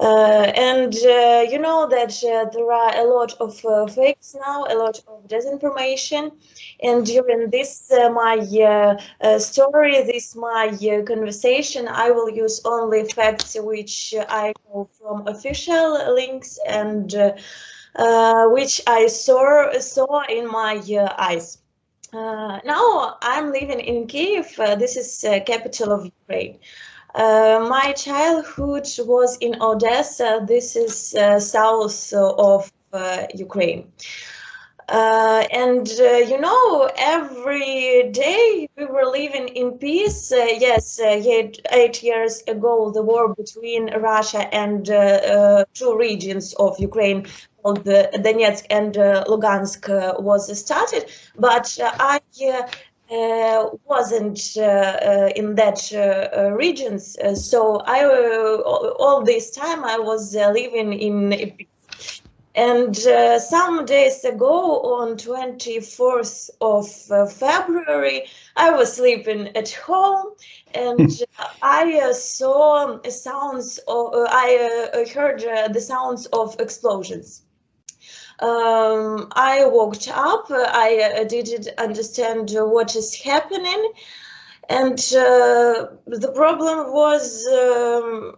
Uh, and uh, you know that uh, there are a lot of uh, fakes now, a lot of disinformation. And during this uh, my uh, story, this my conversation, I will use only facts which I know from official links and which I saw saw in my eyes. now I'm living in Kiev. this is capital of Ukraine. Uh, my childhood was in Odessa. This is uh, south of uh, Ukraine. Uh, and uh, you know, every day we were living in peace. Yes, eight, eight, years ago, the war between Russia and two regions of Ukraine called Donetsk and Lugansk was started. But I uh, wasn't uh, uh, in that regions. so I all this time I was living in and uh, some days ago, on 24th of uh, February, I was sleeping at home. And I uh, saw sounds of, I heard the sounds of explosions um, I walked up, I uh, didn't understand what is happening. And uh, the problem was um,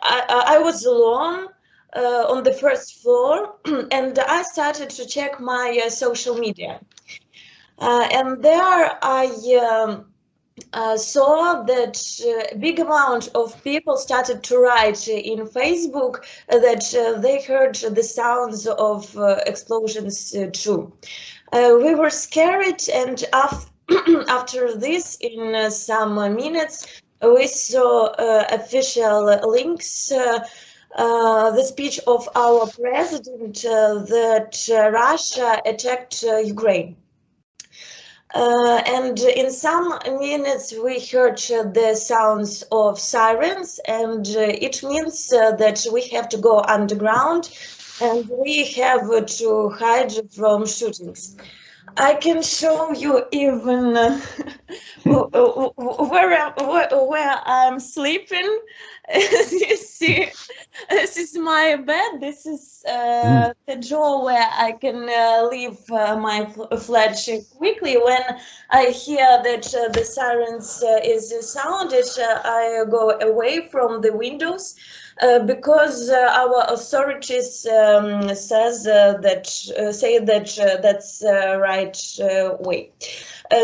I, I, was alone uh, on the first floor and I started to check my uh, social media. Uh, and there I um, uh, saw that uh, big amount of people started to write in Facebook that uh, they heard the sounds of uh, explosions uh, too. Uh, we were scared and af after this, in some minutes, we saw official links the speech of our president that Russia attacked Ukraine. Uh, and in some minutes we heard the sounds of sirens and uh, it means uh, that we have to go underground and we have to hide from shootings. I can show you even uh, where, where, where I'm sleeping. you see, this is my bed. This is uh, mm. the drawer where I can uh, leave uh, my flat quickly. When I hear that uh, the sirens uh, is sounded, uh, I go away from the windows. Uh, because uh, our authorities um, says uh, that say that that's the right way.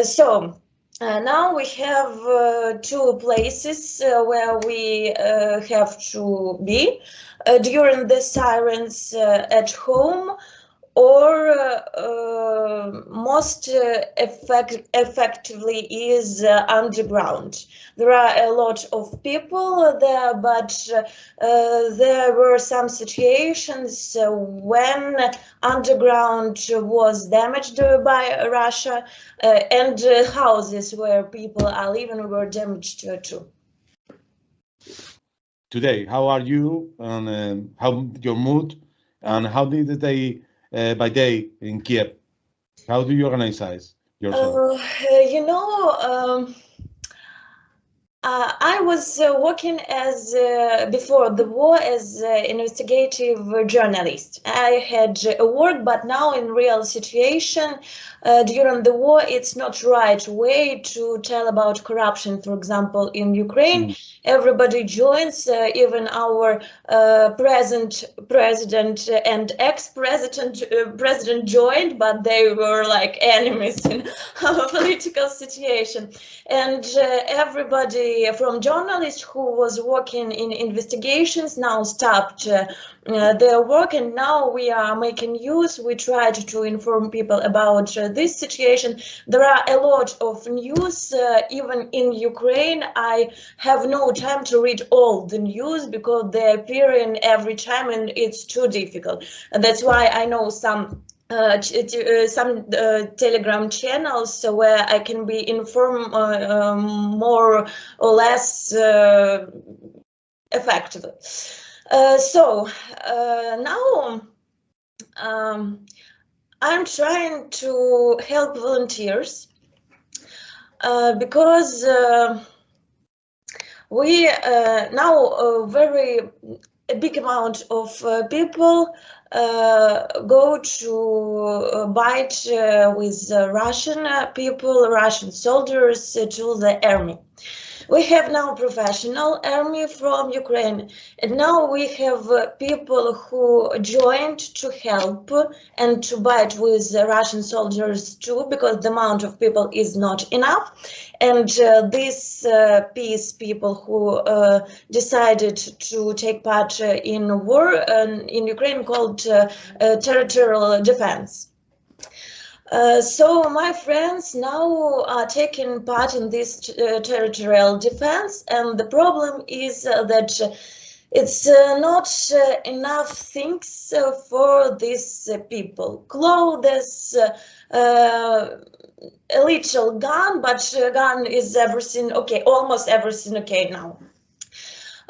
so uh, now we have uh, two places uh, where we have to be during the sirens at home or uh, most uh, effect effectively is uh, underground. There are a lot of people there, but there were some situations when underground was damaged by Russia and houses where people are living were damaged too today. How are you and uh, how your mood and how did they uh, by day in Kiev? How do you organize yourself? Uh, you know, um, uh, I was uh, working as uh, before the war as uh, investigative journalist. I had a work, but now in real situation uh, during the war, it's not right way to tell about corruption. For example, in Ukraine, mm. everybody joins, uh, even our present president and ex-president president joined, but they were like enemies in our political situation, and everybody from journalists who was working in investigations now stopped uh, their work and now we are making use. We tried to inform people about uh, this situation. There are a lot of news, uh, even in Ukraine. I have no time to read all the news because they appear in every time and it's too difficult. And that's why I know some uh, uh, some uh, telegram channels where I can be informed uh, um, more or less uh, effectively. Uh, so now um, I'm trying to help volunteers because we now very a big amount of uh, people uh, go to uh, fight uh, with Russian people, Russian soldiers to the army. We have now professional army from Ukraine, and now we have uh, people who joined to help and to fight with Russian soldiers too, because the amount of people is not enough. And uh, these uh, peace people who uh, decided to take part uh, in war in Ukraine called uh, territorial defense. Uh, so my friends now are taking part in this uh, territorial defense and the problem is uh, that it's uh, not uh, enough things for these people. Clothes, a little gun, but gun is everything okay, almost everything okay now.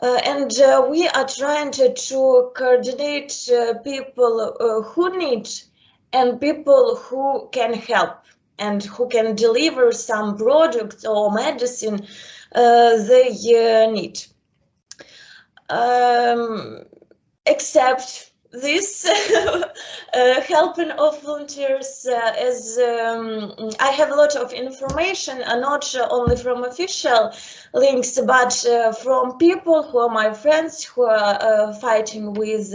Uh, and uh, we are trying to, to coordinate uh, people who need and people who can help and who can deliver some product or medicine uh, they uh, need. Um, except this uh, helping of volunteers uh, as um, I have a lot of information, uh, not only from official links, but uh, from people who are my friends who are uh, fighting with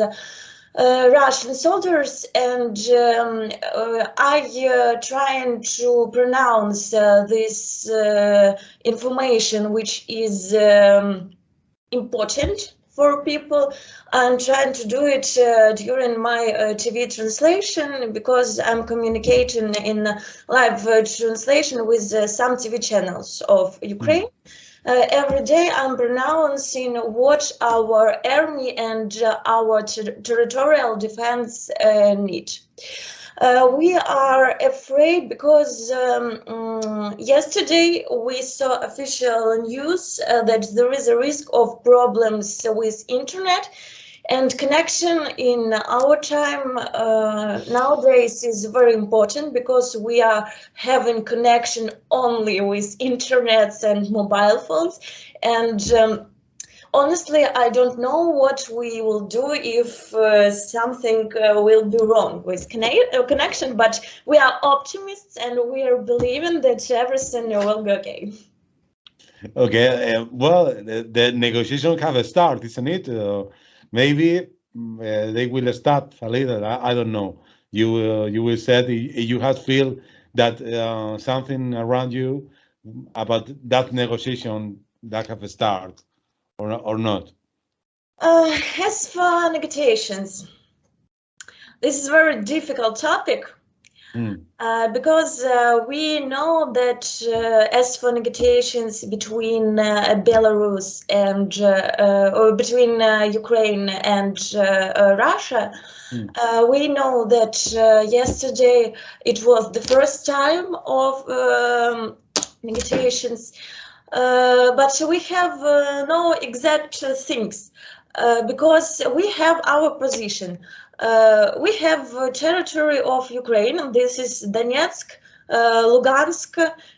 uh, Russian soldiers, and um, uh, I uh, trying to pronounce uh, this uh, information, which is um, important for people. I'm trying to do it uh, during my TV translation because I'm communicating in live translation with some TV channels of Ukraine. Mm -hmm uh, every day I'm pronouncing what our army and uh, our ter territorial defense uh, need. Uh, we are afraid because um, um, yesterday we saw official news uh, that there is a risk of problems with internet and connection in our time uh, nowadays is very important because we are having connection only with internets and mobile phones. And um, honestly, I don't know what we will do if uh, something uh, will be wrong with uh, connection, but we are optimists and we are believing that everything will go okay. Okay, uh, well, the, the negotiation have started, isn't it? Maybe mm, uh, they will start a little. I, I don't know. You uh, you will said you have feel that uh, something around you about that negotiation that have started or or not. Uh, as for negotiations, this is a very difficult topic Mm. Uh, because uh, we know that uh, as for negotiations between uh, Belarus and uh, uh, or between Ukraine and Russia, mm. we know that yesterday it was the first time of um, negotiations, but we have no exact things because we have our position. Uh, we have territory of Ukraine. This is Donetsk, uh, Lugansk,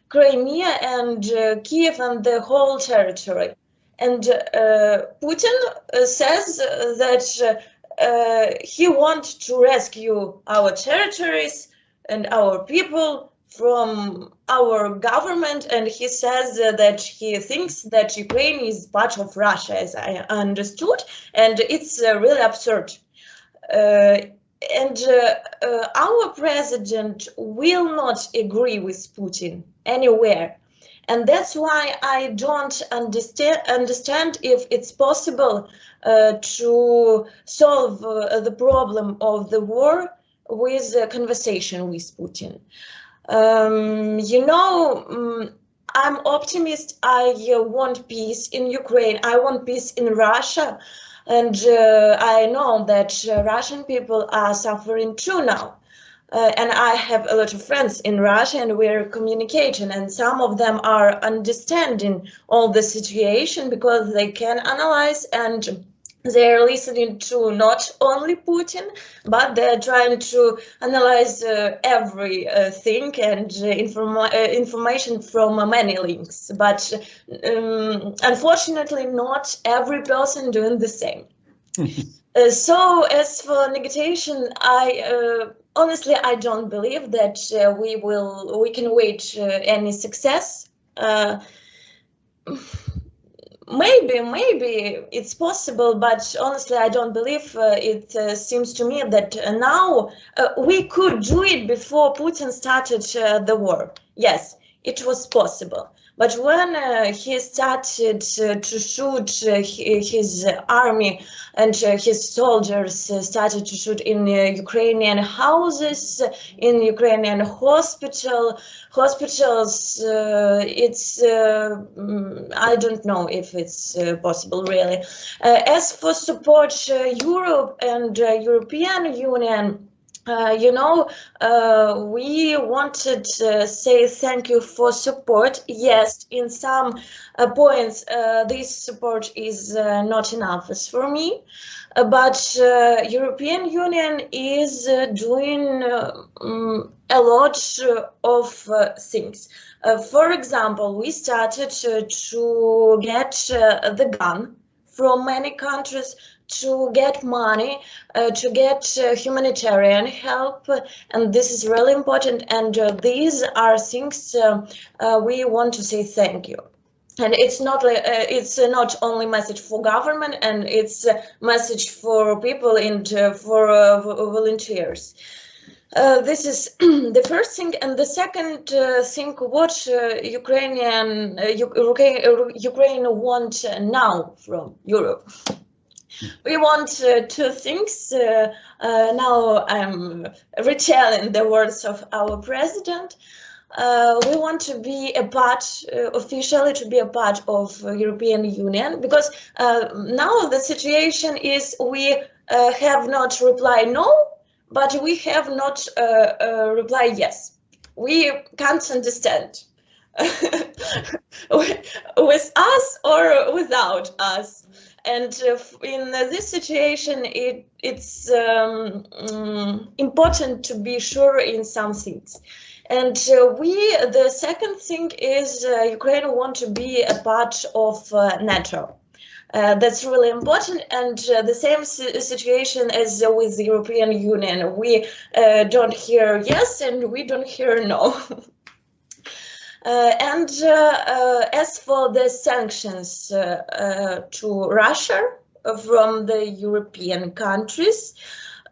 Crimea, and uh, Kiev, and the whole territory. And Putin says that he wants to rescue our territories and our people from our government and he says uh, that he thinks that Ukraine is part of Russia as I understood and it's uh, really absurd uh, and uh, uh, our president will not agree with Putin anywhere. And that's why I don't understand, understand if it's possible uh, to solve uh, the problem of the war with a conversation with Putin. Um, you know, um, I'm optimist. I uh, want peace in Ukraine. I want peace in Russia. And uh, I know that uh, Russian people are suffering too now. Uh, and I have a lot of friends in Russia and we're communicating and some of them are understanding all the situation because they can analyze and they're listening to not only Putin, but they're trying to analyze uh, every uh, thing and uh, informa uh, information from many links. But um, unfortunately, not every person doing the same. uh, so as for negotiation, I uh, honestly I don't believe that uh, we will we can wait uh, any success. Uh, maybe maybe it's possible but honestly i don't believe uh, it uh, seems to me that uh, now we could do it before putin started the war. Yes it was possible but when uh, he started uh, to shoot uh, his army and his soldiers started to shoot in Ukrainian houses, in Ukrainian hospital, hospitals, it's, mm, I don't know if it's possible really. as for support Europe and European Union, uh, you know, uh, we wanted to say thank you for support. Yes, in some uh, points, uh, this support is uh, not enough for me, uh, but European Union is doing um, a lot of things. for example, we started to get the gun from many countries to get money, uh, to get uh, humanitarian help, and this is really important. And uh, these are things uh, uh, we want to say thank you. And it's not uh, it's not only message for government, and it's a message for people and for volunteers. Uh, this is the first thing, and the second uh, thing what uh, Ukrainian Ukraine want now from Europe we want uh, two things. Uh, uh, now I'm retelling the words of our president. Uh, we want to be a part, uh, officially to be a part of European Union, because now the situation is we have not reply no, but we have not reply yes. We can't understand with us or without us. And uh, in this situation, it, it's um, um, important to be sure in some things. And uh, we, the second thing is uh, Ukraine want to be a part of uh, NATO. Uh, that's really important and uh, the same situation as with the European Union. We don't hear yes and we don't hear no. Uh, and uh, uh, as for the sanctions to Russia from the European countries,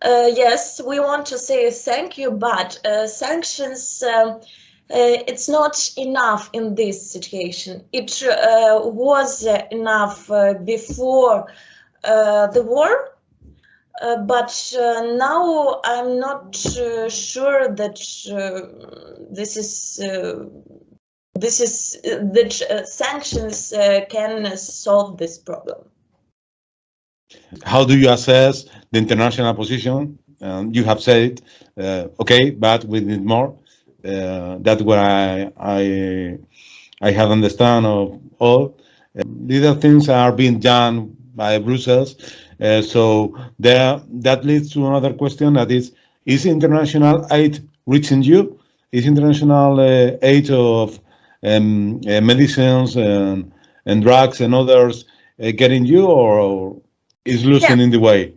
yes, we want to say thank you, but sanctions um, uh, it's not enough in this situation. It uh, was enough uh, before the war, but now I'm not sure that this is this is the uh, sanctions uh, can solve this problem. How do you assess the international position? Um, you have said, uh, okay, but we need more. That's what I, I, I have understand of all. these are things are being done by Brussels. Uh, so there, that leads to another question that is, is international aid reaching you? Is international uh, aid of um, uh, medicines and, and drugs and others uh, getting you or is losing yeah. the way?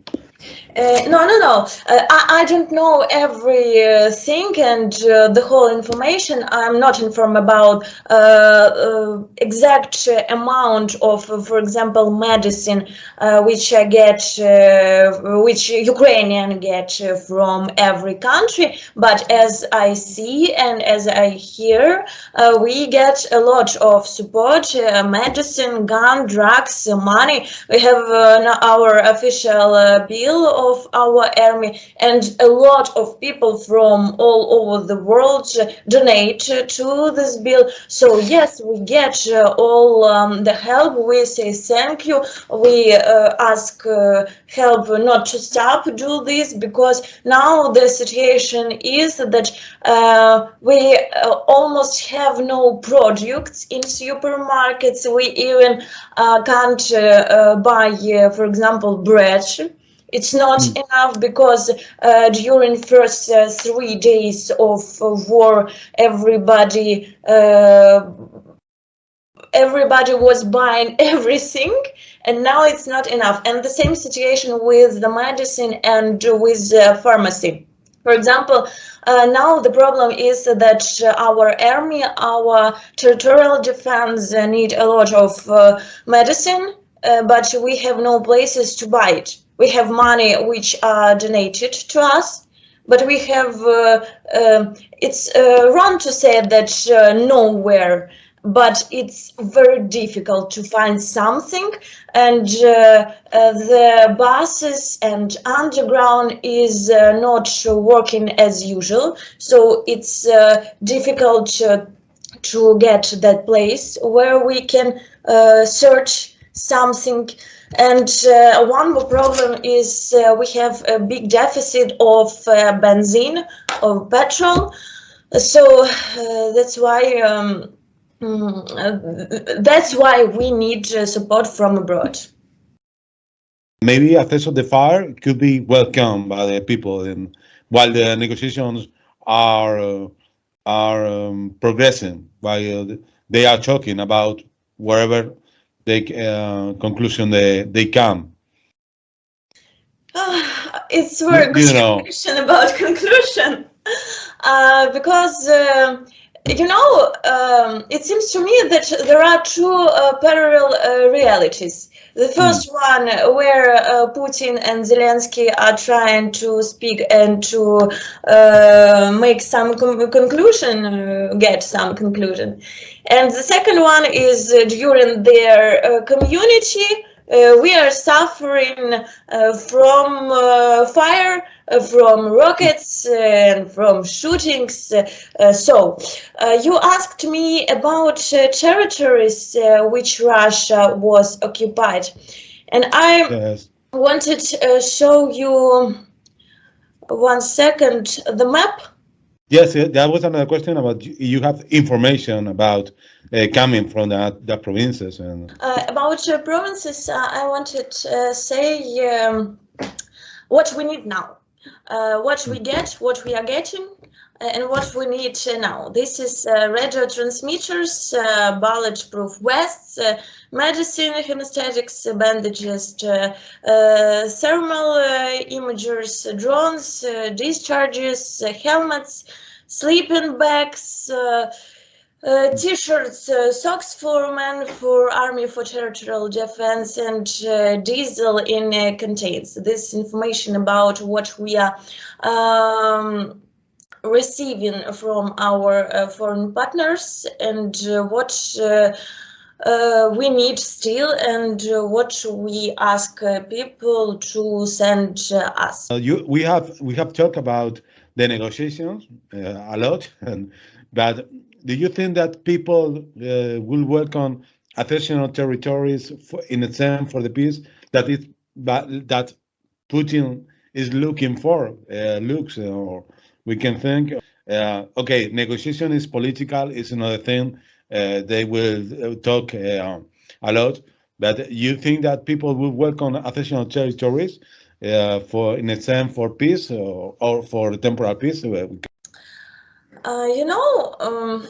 Uh, no, no, no. Uh, I, I don't know everything uh, and uh, the whole information. I'm not informed about uh, uh, exact amount of, for example, medicine which I get, which Ukrainian get from every country. But as I see and as I hear, we get a lot of support, medicine, gun, drugs, money. We have our official bill of our army and a lot of people from all over the world donate to this bill. So yes, we get uh, all um, the help. We say thank you. We uh, ask uh, help not to stop do this because now the situation is that uh, we uh, almost have no products in supermarkets. We even uh, can't buy, for example, bread it's not mm. enough because uh, during first uh, three days of, of war, everybody uh, everybody was buying everything and now it's not enough. And the same situation with the medicine and with uh, pharmacy. For example, uh, now the problem is that our army, our territorial defense need a lot of uh, medicine, uh, but we have no places to buy it. We have money which are donated to us, but we have, uh, uh, it's uh, wrong to say that nowhere but it's very difficult to find something. And uh, uh, the buses and underground is uh, not working as usual. So it's uh, difficult to get that place where we can uh, search something and uh, one more problem is we have a big deficit of benzene of petrol so that's why um, Mm, that's why we need uh, support from abroad. Maybe a cessation the fire could be welcomed by the people, and while the negotiations are uh, are um, progressing, while uh, they are talking about wherever the uh, conclusion they they come. Uh, it's very good you know. question about conclusion, uh, because uh, you know, um, it seems to me that there are two uh, parallel uh, realities. The first mm. one, where uh, Putin and Zelensky are trying to speak and to uh, make some conclusion, uh, get some conclusion. And the second one is during their community uh, we are suffering uh, from uh, fire, Uh, from rockets, and from shootings. Uh, uh, so, you asked me about territories which Russia was occupied, and I yes. wanted to show you one second the map. Yes, that was another question about you have information about uh, coming from that the provinces and uh, about uh, provinces. I wanted to say um, what we need now, Uh, what we get, what we are getting, uh, and what we need uh, now. This is uh, radio transmitters, uh, bulletproof vests, uh, medicine, hemostatics, bandages, thermal imagers, drones, discharges, helmets, sleeping bags, uh, T-shirts, uh, socks for men, for army, for territorial defense, and uh, diesel in uh, contains. This information about what we are um, receiving from our uh, foreign partners and uh, what we need still and what we ask people to send us. you, we have we have talked about the negotiations a lot, and but do you think that people uh, will on additional territories for, in exchange for the peace that is that Putin is looking for? Uh, looks, uh, or we can think, uh, okay, negotiation is political, is another thing. Uh, they will uh, talk a lot, but you think that people will work on additional territories for in exchange for peace or, or for temporal peace? Uh, you know, um,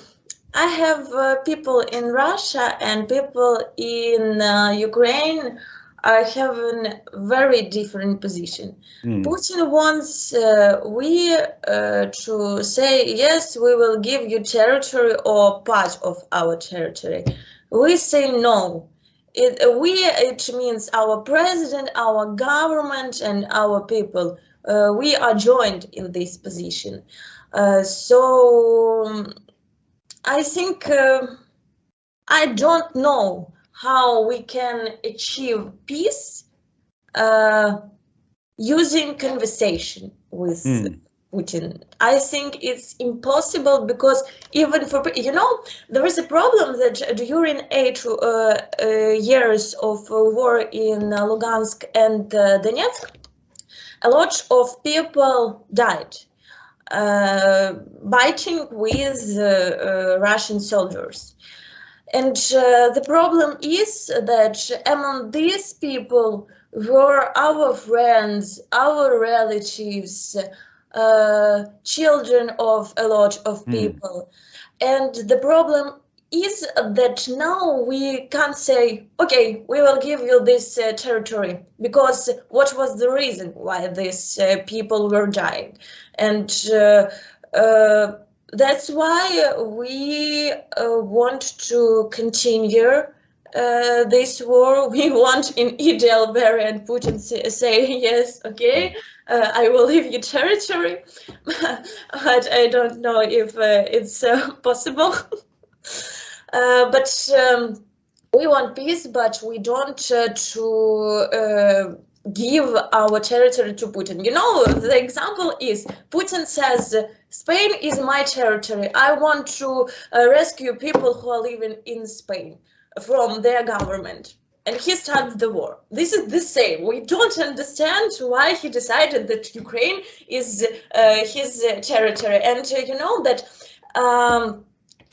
I have uh, people in Russia and people in uh, Ukraine are having very different position. Mm. Putin wants uh, we uh, to say, yes, we will give you territory or part of our territory. We say no. It, we, it means our president, our government and our people. Uh, we are joined in this position. Uh, so I think uh, I don't know how we can achieve peace uh, using conversation with mm. Putin. I think it's impossible because even for, you know, there is a problem that during eight uh, uh years of war in Lugansk and Donetsk, a lot of people died uh, biting with uh, uh, Russian soldiers. And the problem is that among these people were our friends, our relatives, uh, children of a lot of hmm. people. Mm. And the problem is that now we can't say, okay, we will give you this uh, territory because what was the reason why these uh, people were dying? And uh, uh that's why we uh, want to continue uh, this war. We want in ideal and Putin say, say yes, okay, uh, I will leave you territory, but I don't know if uh, it's possible. Uh, but um, we want peace, but we don't to give our territory to Putin. You know, the example is Putin says, Spain is my territory. I want to uh, rescue people who are living in Spain from their government. And he starts the war. This is the same. We don't understand why he decided that Ukraine is uh, his uh, territory. And uh, you know that um,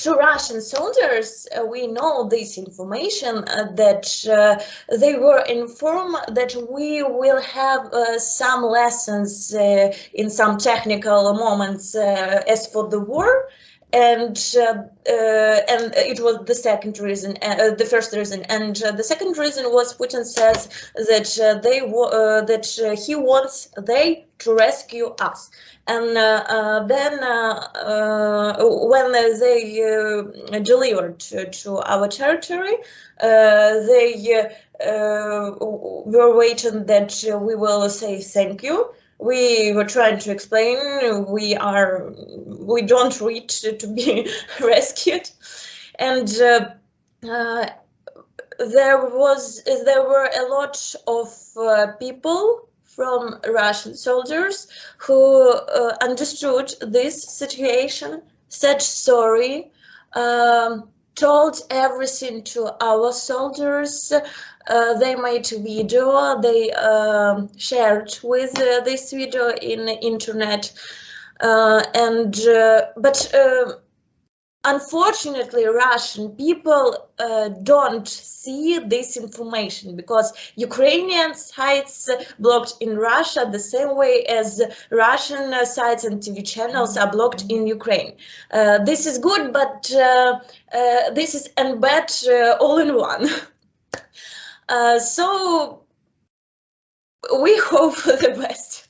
to Russian soldiers, uh, we know this information uh, that uh, they were informed that we will have uh, some lessons uh, in some technical moments uh, as for the war. And and it was the second reason, the first reason, and the second reason was Putin says that they that he wants they to rescue us and uh, uh, then uh, when they delivered to, to, our territory, they were waiting that we will say thank you. We were trying to explain we are we don't reach to be rescued. And uh, uh, there was there were a lot of uh, people from Russian soldiers who uh, understood this situation, said sorry, um, told everything to our soldiers. Uh, they made video, they uh, shared with uh, this video in internet. Uh, and uh, but unfortunately russian people uh, don't see this information because ukrainian sites blocked in russia the same way as russian uh, sites and tv channels are blocked in ukraine. Uh, this is good but uh, uh, this is and bad uh, all in one so we hope for the best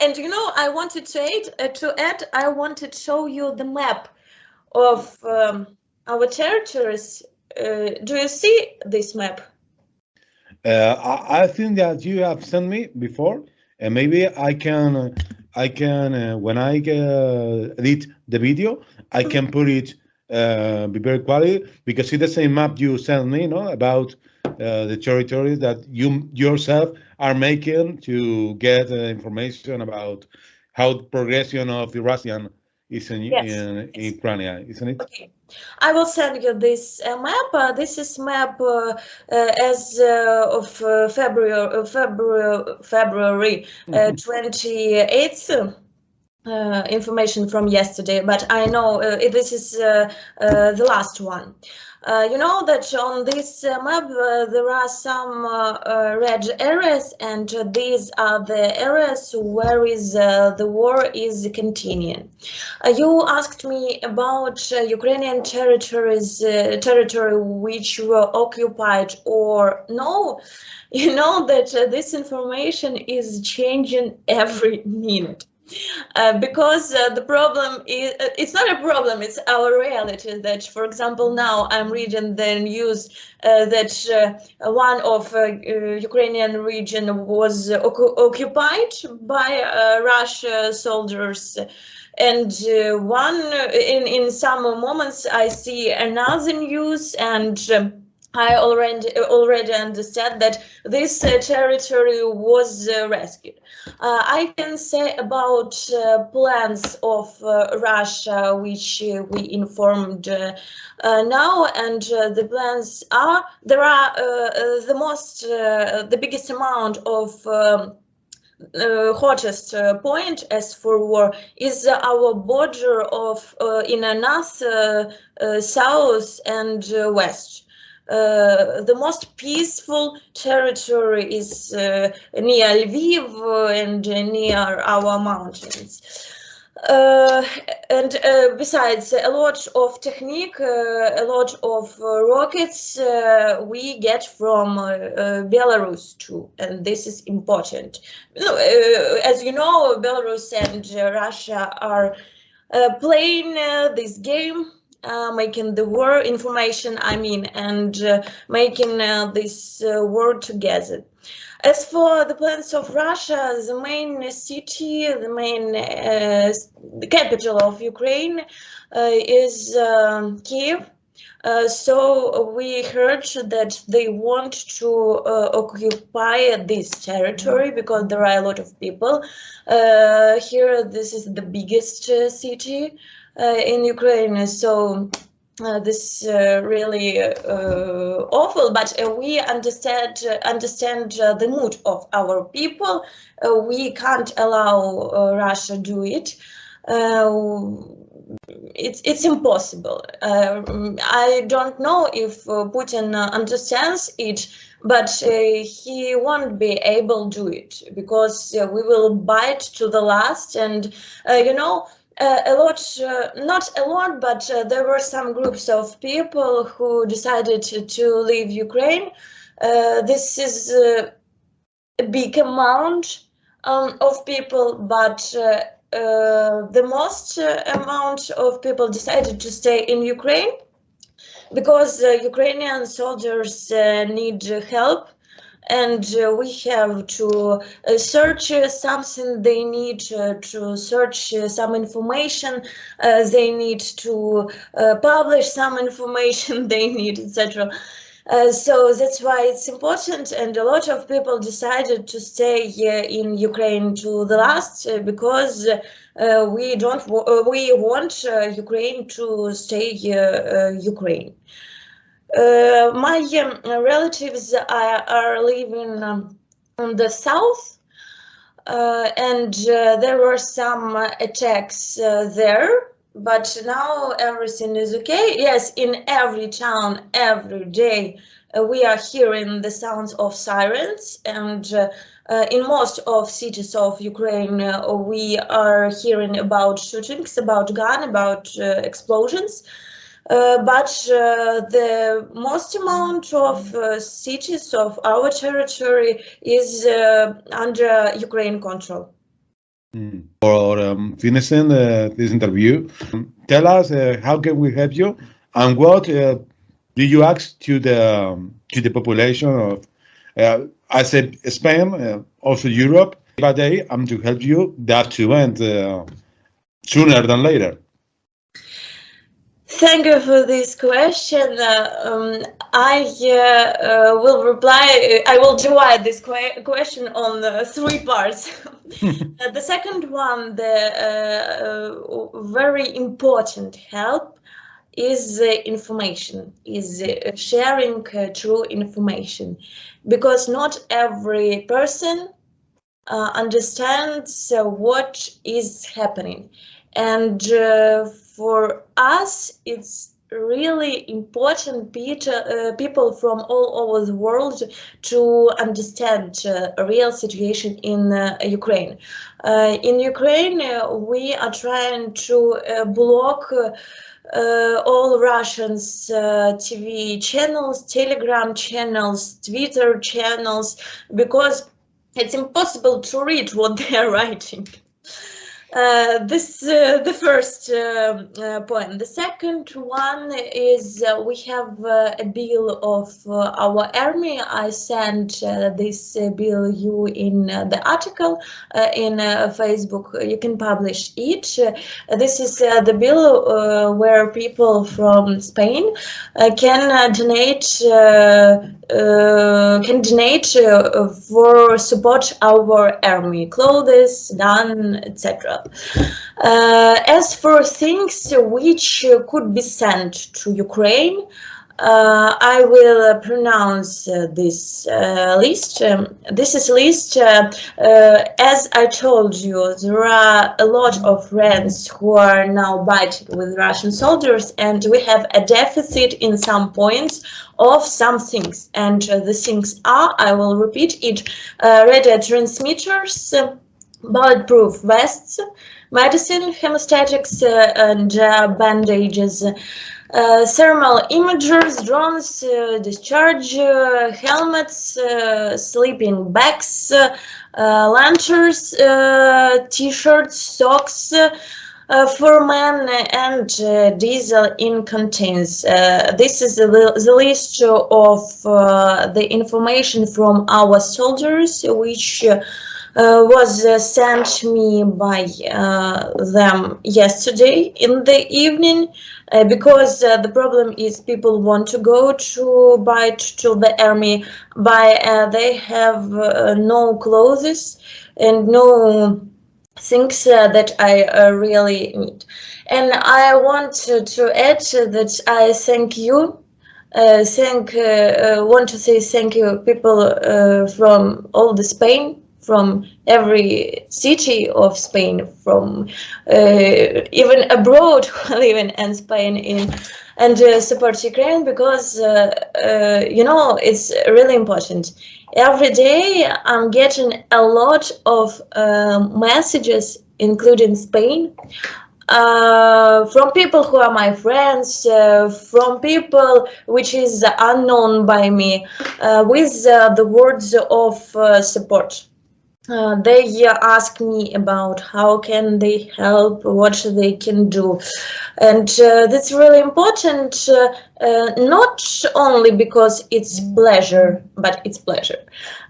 and you know, I wanted to add, uh, to add, I wanted to show you the map of um, our territories. Uh, do you see this map? Uh, I, I, think that you have sent me before, and maybe I can, I can uh, when I uh, edit the video, I can put it uh, be very quality because it's the same map you sent me, no, about the territories that you yourself are making to get uh, information about how the progression of the Russian is in, yes. in, in Ukraine, isn't it? Okay. I will send you this uh, map. Uh, this is map uh, uh as uh, of February, February, February mm -hmm. 28th. Information from yesterday, but I know this is the last one. Uh, you know that on this uh, map uh, there are some uh, uh, red areas and these are the areas where is the war is continuing. you asked me about Ukrainian territories, territory which were occupied or no. You know that this information is changing every minute. Uh, because uh, the problem is uh, it's not a problem it's our reality that for example now i'm reading the news uh, that uh, one of ukrainian region was occupied by russia soldiers. And one in in some moments i see another news and um, I already already understand that this uh, territory was uh, rescued. Uh, I can say about uh, plans of uh, Russia, which uh, we informed now, and the plans are there are the most the biggest amount of. Um, uh, hottest uh, point as for war is uh, our border of in a north, south, and west. Uh, the most peaceful territory is uh, near Lviv and near our mountains. Uh, and uh, besides a lot of technique, uh, a lot of uh, rockets uh, we get from Belarus too, and this is important. as you know, Belarus and Russia are playing this game uh, making the war information, I mean, and uh, making uh, this war together. As for the plans of Russia, the main city, the main uh, the capital of Ukraine uh, is um, Kiev. Uh, so we heard that they want to uh, occupy this territory because there are a lot of people. Uh, here, this is the biggest uh, city in Ukraine. So uh, this uh, really uh, awful, but uh, we understand uh, understand uh, the mood of our people. we can't allow Russia do it. It's it's impossible. I don't know if Putin understands it, but he won't be able to do it because we will bite to the last. And you know, uh, a lot, uh, not a lot, but uh, there were some groups of people who decided to, leave Ukraine. Uh, this is uh, a big amount um, of people, but uh, the most amount of people decided to stay in Ukraine because Ukrainian soldiers need help and uh, we have to uh, search uh, something they need to search some information they need to publish some information they need etc uh, so that's why it's important and a lot of people decided to stay in Ukraine to the last uh, because uh, we don't we want Ukraine to stay Ukraine. Uh, my um, relatives are, are living um, in the south uh, and uh, there were some attacks uh, there but now everything is okay yes in every town every day uh, we are hearing the sounds of sirens and uh, in most of cities of Ukraine, we are hearing about shootings, about gun, about explosions. Uh, but uh, the most amount of uh, cities of our territory is under Ukraine control. Mm. For um, finishing this interview, tell us how can we help you and what do you ask to the um, to the population of uh, I said Spain, uh, also Europe, but I am to help you that to end uh, sooner than later. Thank you for this question. Uh, um, I uh, uh, will reply, I will divide this que question on uh, three parts. Uh, the second one, the uh, very important help is information, is sharing true information, because not every person understands what is happening. And for us, it's really important uh, people from all over the world to understand uh, a real situation in uh, Ukraine. Uh, in Ukraine, uh, we are trying to uh, block all Russians TV channels, Telegram channels, Twitter channels, because it's impossible to read what they are writing. Uh, this uh, the first uh, uh, point. The second one is uh, we have uh, a bill of uh, our army. I sent uh, this bill you in the article in Facebook. You can publish it. this is the bill where people from Spain can donate can donate for support our army, clothes, gun, etc. Uh, as for things which could be sent to Ukraine, uh, I will uh, pronounce uh, this uh, list. Um, this is a list, uh, as I told you, there are a lot of friends who are now fighting with Russian soldiers and we have a deficit in some points of some things. And the things are, I will repeat it, radio transmitters, bulletproof vests, medicine, hemostatics, uh, and uh, bandages, uh, thermal imagers, drones, uh, discharge uh, helmets, uh, sleeping bags, lanterns, t-shirts, socks, for men and diesel in contains. This is the, the list of the information from our soldiers, which was uh, sent me by uh, them yesterday in the evening because the problem is people want to go to buy to the army but they have no clothes and no things uh, that I uh, really need. And I want to, to add that I thank you. Uh, thank want to say thank you people from all the Spain from every city of Spain, from uh, even abroad living in Spain in and uh, support Ukraine because uh, you know it's really important. Every day I'm getting a lot of um, messages, including Spain, uh, from people who are my friends, uh, from people which is unknown by me, uh, with the words of support. Uh, they uh, ask me about how can they help, what they can do. And uh, that's really important, uh, uh, not only because it's pleasure, but it's pleasure,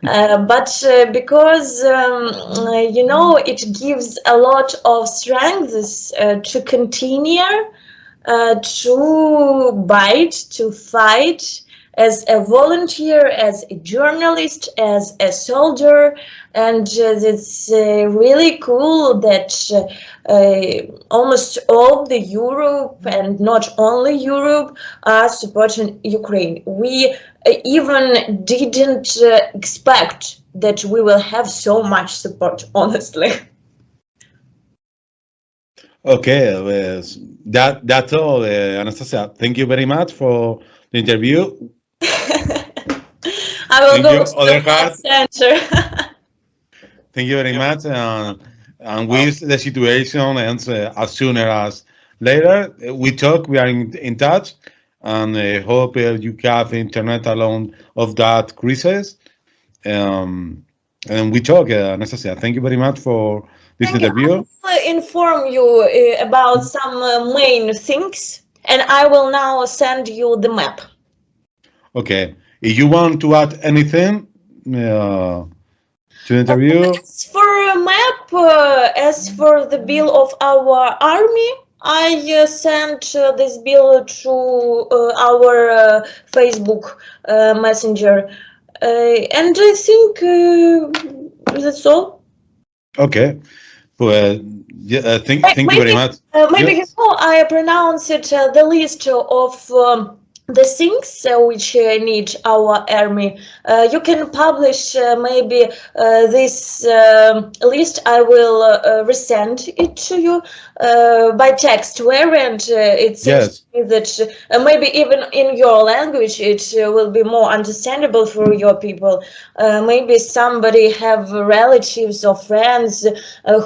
uh, but because, um, you know, it gives a lot of strength to continue, to bite, to fight, as a volunteer, as a journalist, as a soldier, and uh, it's uh, really cool that uh, almost all the Europe and not only Europe are supporting Ukraine. We even didn't expect that we will have so much support, honestly. Okay, uh, that that's all, uh, Anastasia. Thank you very much for the interview. I will Thank go you, to the center. Thank you very much. Uh, and with the situation ends uh, as soon as later, we talk, we are in, in touch, and I hope uh, you have internet alone of that crisis. Um, and we talk, uh, Anastasia. Thank you very much for this Thank interview. I will inform you uh, about some uh, main things, and I will now send you the map. Okay. If you want to add anything, uh, to interview? As for a map, uh, as for the bill of our army, I uh, sent uh, this bill to uh, our uh, Facebook uh, messenger, and I think that's all. Okay. Well, yeah, thank, thank maybe, you very much. maybe yes. you know, I pronounced it the list of um, the things uh, which uh, need our army. Uh, you can publish uh, maybe uh, this um, list. I will uh, resend it to you by text variant. it seems yes. that maybe even in your language it will be more understandable for your people. maybe somebody have relatives or friends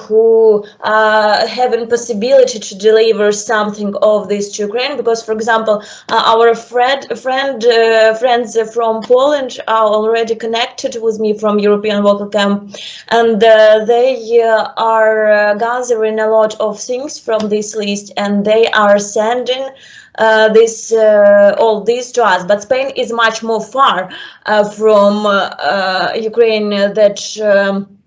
who are having possibility to deliver something of this to Ukraine. Because, for example, our friend friend uh, friends from Poland are already connected with me from European Vocal Camp, and uh, they uh, are uh, gathering a lot of things from this list, and they are sending. Uh, this uh, all these to us, but Spain is much more far uh, from uh, uh, Ukraine than um,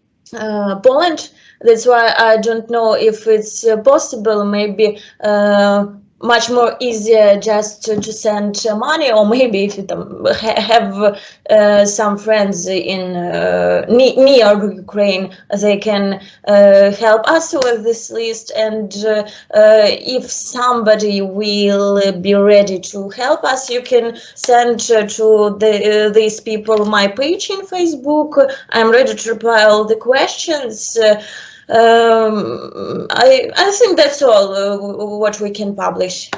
Poland. That's why I don't know if it's possible. Maybe much more easier just to, to send money or maybe if you have uh, some friends in uh, near Ukraine they can uh, help us with this list and uh, uh, if somebody will be ready to help us you can send to the, these people my page in Facebook. I'm ready to reply all the questions um, I, I think that's all uh, what we can publish.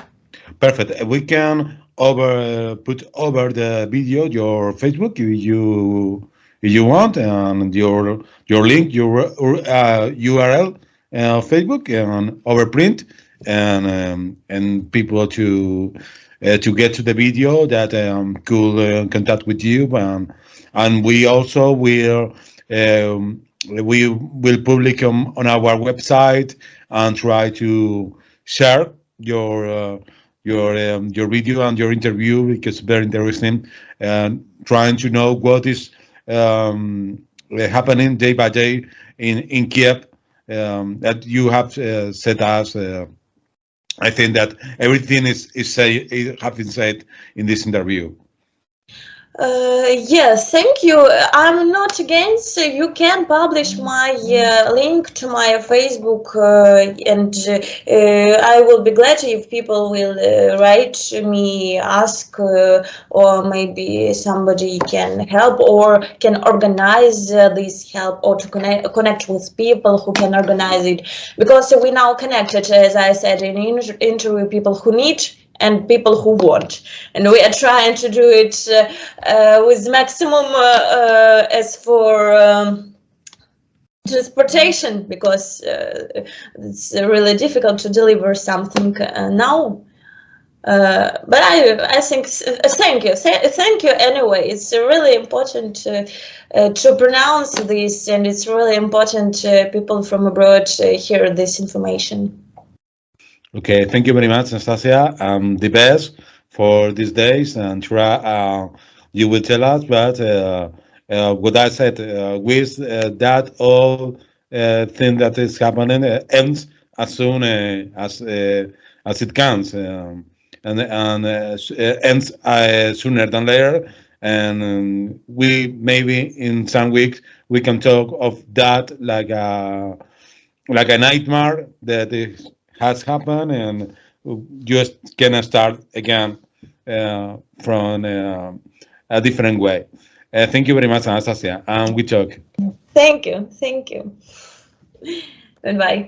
Perfect. We can over put over the video your Facebook. You, you if you want, and your your link, your uh, URL, uh, Facebook, and overprint, and um, and people to uh, to get to the video that um, could uh, contact with you, and and we also will um, we will public on, on our website and try to share your uh, your um, your video and your interview because very interesting and trying to know what is um, happening day by day in in Kiev um, that you have uh, said us. Uh, I think that everything is is say have been said in this interview. Uh, yes, thank you. I'm not against. You can publish my uh, link to my Facebook, uh, and uh, I will be glad if people will uh, write me, ask, uh, or maybe somebody can help or can organize this help or to connect connect with people who can organize it. Because we now connected, as I said in inter interview, people who need and people who want. And we are trying to do it uh, uh, with maximum uh, as for um, transportation because it's really difficult to deliver something now. Uh, but I, I think, uh, thank you, Th thank you anyway. It's really important to, uh, to pronounce this and it's really important people from abroad hear this information. Okay, thank you very much, Nastasia. Um, the best for these days, and uh, you will tell us. But uh, uh, what I said, uh, with uh, that all uh, thing that is happening ends as soon as as it comes, um, and and ends sooner than later. And um, we maybe in some weeks we can talk of that like a like a nightmare that is has happened and just gonna start again uh, from uh, a different way. Uh, thank you very much, Anastasia, and we talk. Thank you, thank you. Goodbye.